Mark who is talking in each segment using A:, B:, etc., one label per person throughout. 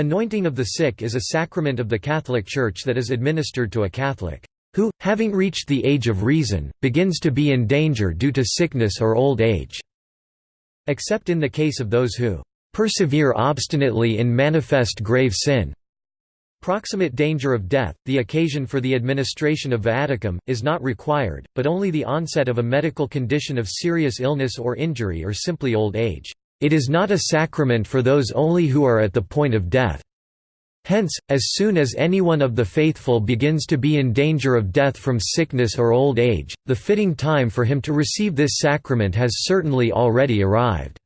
A: Anointing of the sick is a sacrament of the Catholic Church that is administered to a Catholic who, having reached the age of reason, begins to be in danger due to sickness or old age, except in the case of those who persevere obstinately in manifest grave sin. Proximate danger of death, the occasion for the administration of viaticum, is not required, but only the onset of a medical condition of serious illness or injury or simply old age. It is not a sacrament for those only who are at the point of death. Hence, as soon as anyone of the faithful begins to be in danger of death from sickness or old age, the fitting time for him to receive this sacrament has certainly already arrived.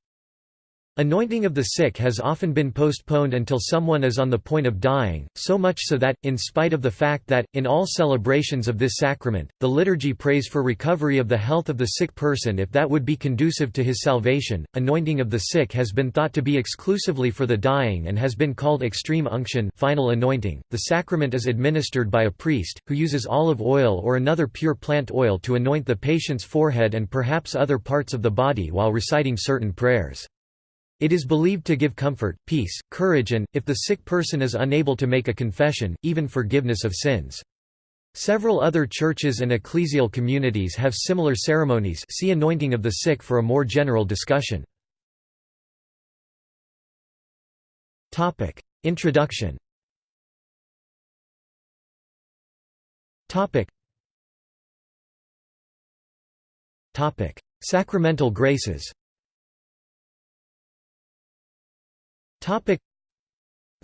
A: Anointing of the sick has often been postponed until someone is on the point of dying, so much so that, in spite of the fact that, in all celebrations of this sacrament, the liturgy prays for recovery of the health of the sick person if that would be conducive to his salvation, anointing of the sick has been thought to be exclusively for the dying and has been called extreme unction final anointing. .The sacrament is administered by a priest, who uses olive oil or another pure plant oil to anoint the patient's forehead and perhaps other parts of the body while reciting certain prayers. It is believed to give comfort, peace, courage and, if the sick person is unable to make a confession, even forgiveness of sins. Several other churches and ecclesial communities have similar ceremonies see anointing of the sick for a more general discussion. Introduction. Sacramental graces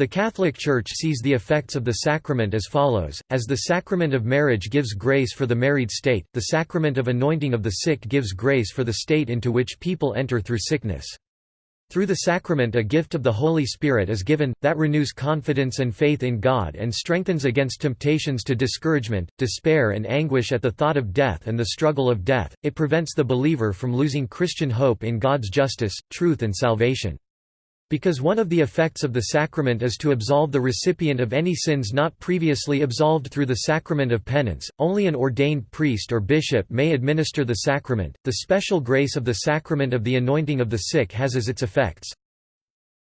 A: The Catholic Church sees the effects of the sacrament as follows, as the sacrament of marriage gives grace for the married state, the sacrament of anointing of the sick gives grace for the state into which people enter through sickness. Through the sacrament a gift of the Holy Spirit is given, that renews confidence and faith in God and strengthens against temptations to discouragement, despair and anguish at the thought of death and the struggle of death, it prevents the believer from losing Christian hope in God's justice, truth and salvation. Because one of the effects of the sacrament is to absolve the recipient of any sins not previously absolved through the sacrament of penance, only an ordained priest or bishop may administer the sacrament. The special grace of the sacrament of the anointing of the sick has as its effects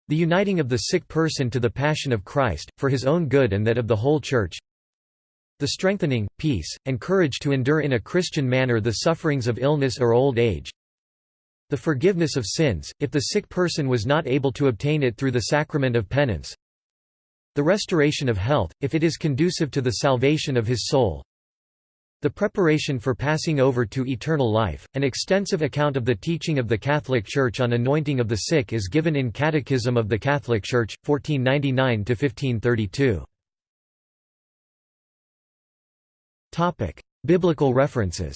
A: the uniting of the sick person to the passion of Christ, for his own good and that of the whole Church, the strengthening, peace, and courage to endure in a Christian manner the sufferings of illness or old age, the forgiveness of sins, if the sick person was not able to obtain it through the sacrament of penance. The restoration of health, if it is conducive to the salvation of his soul. The preparation for passing over to eternal life. An extensive account of the teaching of the Catholic Church on anointing of the sick is given in Catechism of the Catholic Church, 1499 1532. Topic: Biblical references.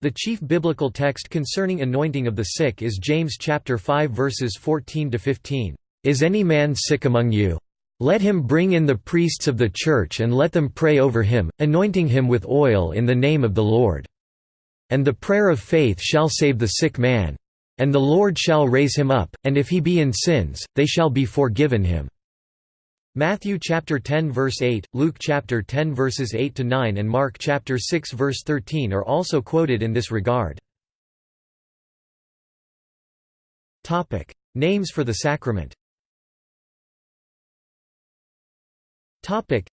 A: The chief biblical text concerning anointing of the sick is James chapter 5 verses 14 to 15. Is any man sick among you? Let him bring in the priests of the church and let them pray over him, anointing him with oil in the name of the Lord. And the prayer of faith shall save the sick man. And the Lord shall raise him up, and if he be in sins, they shall be forgiven him. Matthew chapter 10 verse 8, Luke chapter 10 verses 8 to 9 and Mark chapter 6 verse 13 are also quoted in this regard. Topic: Names for the sacrament. Topic: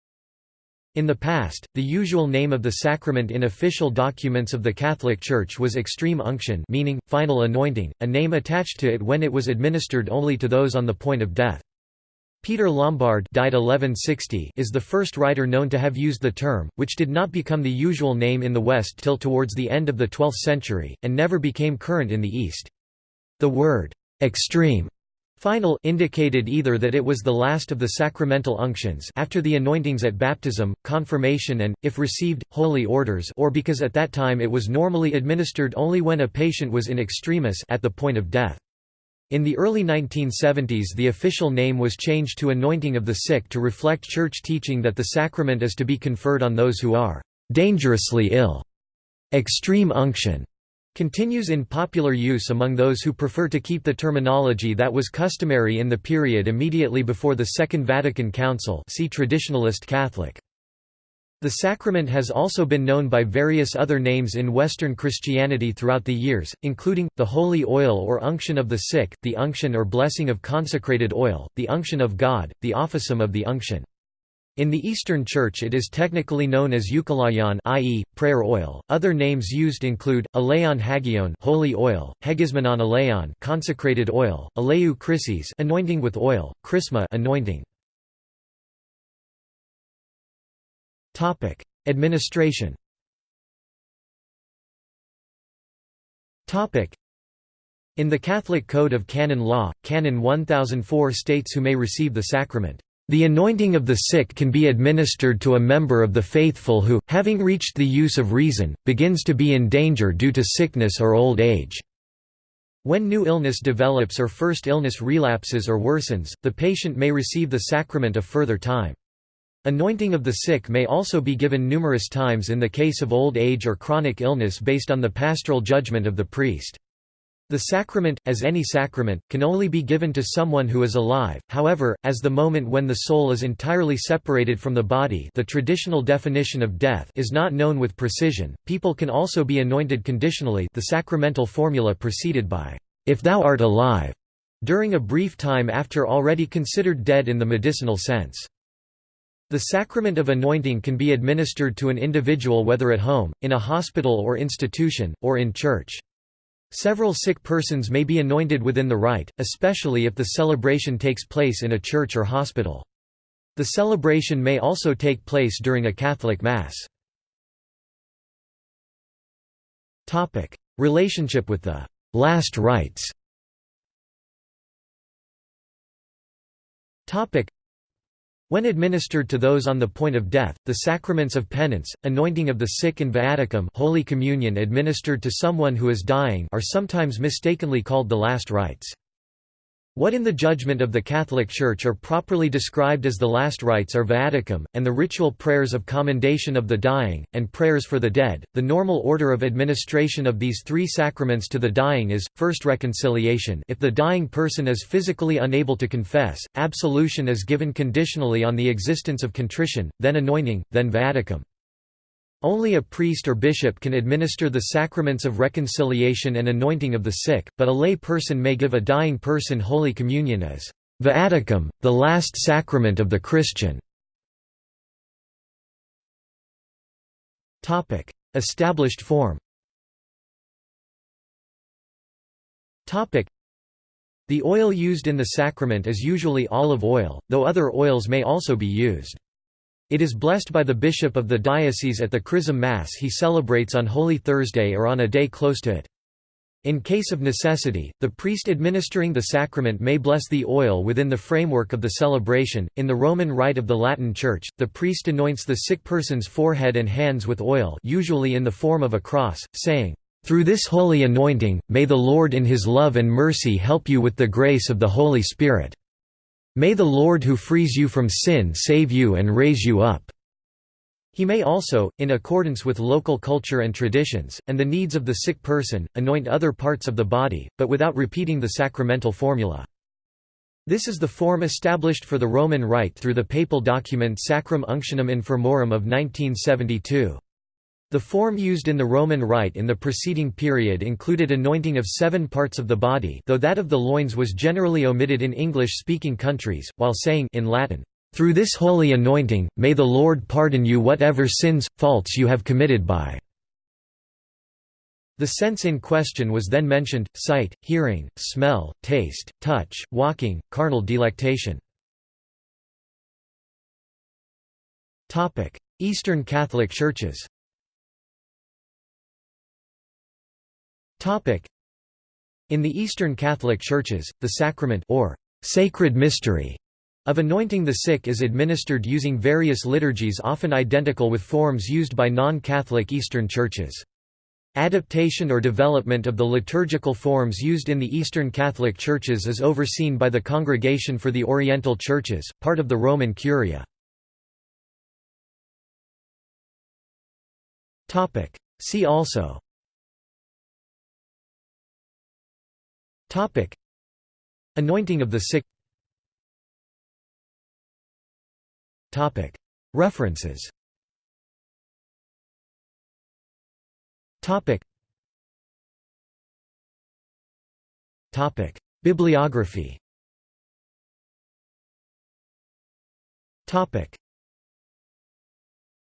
A: in the past, the usual name of the sacrament in official documents of the Catholic Church was extreme unction meaning, final anointing, a name attached to it when it was administered only to those on the point of death. Peter Lombard died 1160 is the first writer known to have used the term, which did not become the usual name in the West till towards the end of the 12th century, and never became current in the East. The word, extreme, final indicated either that it was the last of the sacramental unctions after the anointings at baptism, confirmation and, if received, holy orders or because at that time it was normally administered only when a patient was in extremis at the point of death. In the early 1970s the official name was changed to Anointing of the Sick to reflect church teaching that the sacrament is to be conferred on those who are «dangerously ill». Extreme unction continues in popular use among those who prefer to keep the terminology that was customary in the period immediately before the Second Vatican Council see Traditionalist Catholic. The sacrament has also been known by various other names in Western Christianity throughout the years, including, the holy oil or unction of the sick, the unction or blessing of consecrated oil, the unction of God, the officium of the unction. In the Eastern Church it is technically known as euchelaion i.e., prayer oil. Other names used include, elaion hagion holy oil, hegiasmenon elaion consecrated oil, elaiou chrisis anointing with oil, chrisma anointing. Topic: Administration. Topic: In the Catholic Code of Canon Law, Canon 1004 states who may receive the sacrament. The anointing of the sick can be administered to a member of the faithful who, having reached the use of reason, begins to be in danger due to sickness or old age. When new illness develops or first illness relapses or worsens, the patient may receive the sacrament a further time. Anointing of the sick may also be given numerous times in the case of old age or chronic illness based on the pastoral judgment of the priest. The sacrament, as any sacrament, can only be given to someone who is alive, however, as the moment when the soul is entirely separated from the body the traditional definition of death is not known with precision, people can also be anointed conditionally the sacramental formula preceded by, "'if thou art alive' during a brief time after already considered dead in the medicinal sense. The sacrament of anointing can be administered to an individual whether at home, in a hospital or institution, or in church. Several sick persons may be anointed within the rite, especially if the celebration takes place in a church or hospital. The celebration may also take place during a Catholic Mass. Relationship with the «last rites» when administered to those on the point of death, the sacraments of penance, anointing of the sick and viaticum Holy Communion administered to someone who is dying are sometimes mistakenly called the last rites. What in the judgment of the Catholic Church are properly described as the last rites are viaticum, and the ritual prayers of commendation of the dying, and prayers for the dead. The normal order of administration of these three sacraments to the dying is, first reconciliation if the dying person is physically unable to confess, absolution is given conditionally on the existence of contrition, then anointing, then viaticum. Only a priest or bishop can administer the sacraments of reconciliation and anointing of the sick, but a lay person may give a dying person Holy Communion as viaticum, the last sacrament of the Christian. Established form The oil used in the sacrament is usually olive oil, though other oils may also be used. It is blessed by the bishop of the diocese at the Chrism Mass he celebrates on Holy Thursday or on a day close to it. In case of necessity, the priest administering the sacrament may bless the oil within the framework of the celebration. In the Roman Rite of the Latin Church, the priest anoints the sick person's forehead and hands with oil, usually in the form of a cross, saying, "Through this holy anointing, may the Lord in his love and mercy help you with the grace of the Holy Spirit." May the Lord who frees you from sin save you and raise you up." He may also, in accordance with local culture and traditions, and the needs of the sick person, anoint other parts of the body, but without repeating the sacramental formula. This is the form established for the Roman Rite through the papal document Sacram Unctionem Infirmorum of 1972. The form used in the Roman Rite in the preceding period included anointing of seven parts of the body though that of the loins was generally omitted in English-speaking countries, while saying in Latin, "...through this holy anointing, may the Lord pardon you whatever sins, faults you have committed by." The sense in question was then mentioned, sight, hearing, smell, taste, touch, walking, carnal delectation. Eastern Catholic Churches In the Eastern Catholic Churches, the sacrament or sacred mystery of anointing the sick is administered using various liturgies often identical with forms used by non-Catholic Eastern churches. Adaptation or development of the liturgical forms used in the Eastern Catholic Churches is overseen by the Congregation for the Oriental Churches, part of the Roman Curia. See also Topic: Anointing of the sick. Topic: References. Topic. Topic: Bibliography. Topic: